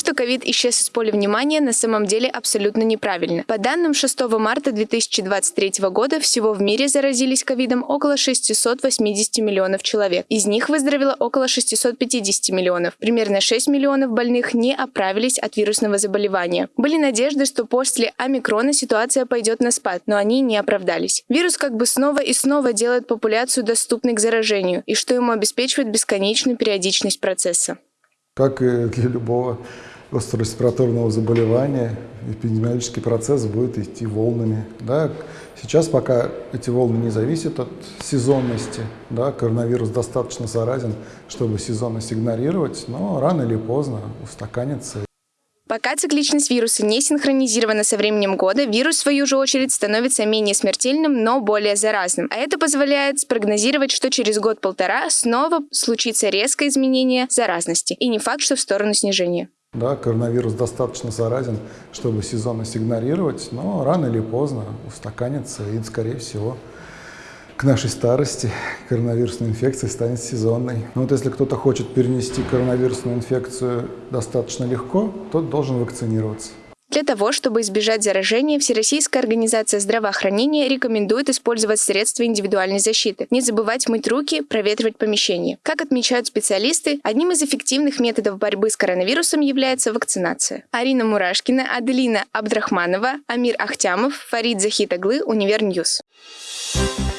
что ковид исчез из поля внимания, на самом деле абсолютно неправильно. По данным 6 марта 2023 года всего в мире заразились ковидом около 680 миллионов человек. Из них выздоровело около 650 миллионов. Примерно 6 миллионов больных не оправились от вирусного заболевания. Были надежды, что после омикрона ситуация пойдет на спад, но они не оправдались. Вирус как бы снова и снова делает популяцию доступной к заражению, и что ему обеспечивает бесконечную периодичность процесса. Как и для любого острореспираторного заболевания, эпидемиологический процесс будет идти волнами. Да? Сейчас пока эти волны не зависят от сезонности, да? коронавирус достаточно заразен, чтобы сезонность игнорировать, но рано или поздно устаканится Пока цикличность вируса не синхронизирована со временем года, вирус, в свою же очередь, становится менее смертельным, но более заразным. А это позволяет спрогнозировать, что через год-полтора снова случится резкое изменение заразности. И не факт, что в сторону снижения. Да, коронавирус достаточно заразен, чтобы сезонность игнорировать, но рано или поздно устаканится и, скорее всего, к нашей старости коронавирусная инфекция станет сезонной. Но вот если кто-то хочет перенести коронавирусную инфекцию достаточно легко, тот должен вакцинироваться. Для того, чтобы избежать заражения, Всероссийская организация здравоохранения рекомендует использовать средства индивидуальной защиты. Не забывать мыть руки, проветривать помещение. Как отмечают специалисты, одним из эффективных методов борьбы с коронавирусом является вакцинация. Арина Мурашкина, Аделина Абдрахманова, Амир Ахтямов, Фарид Захитаглы, UniverNews. Thank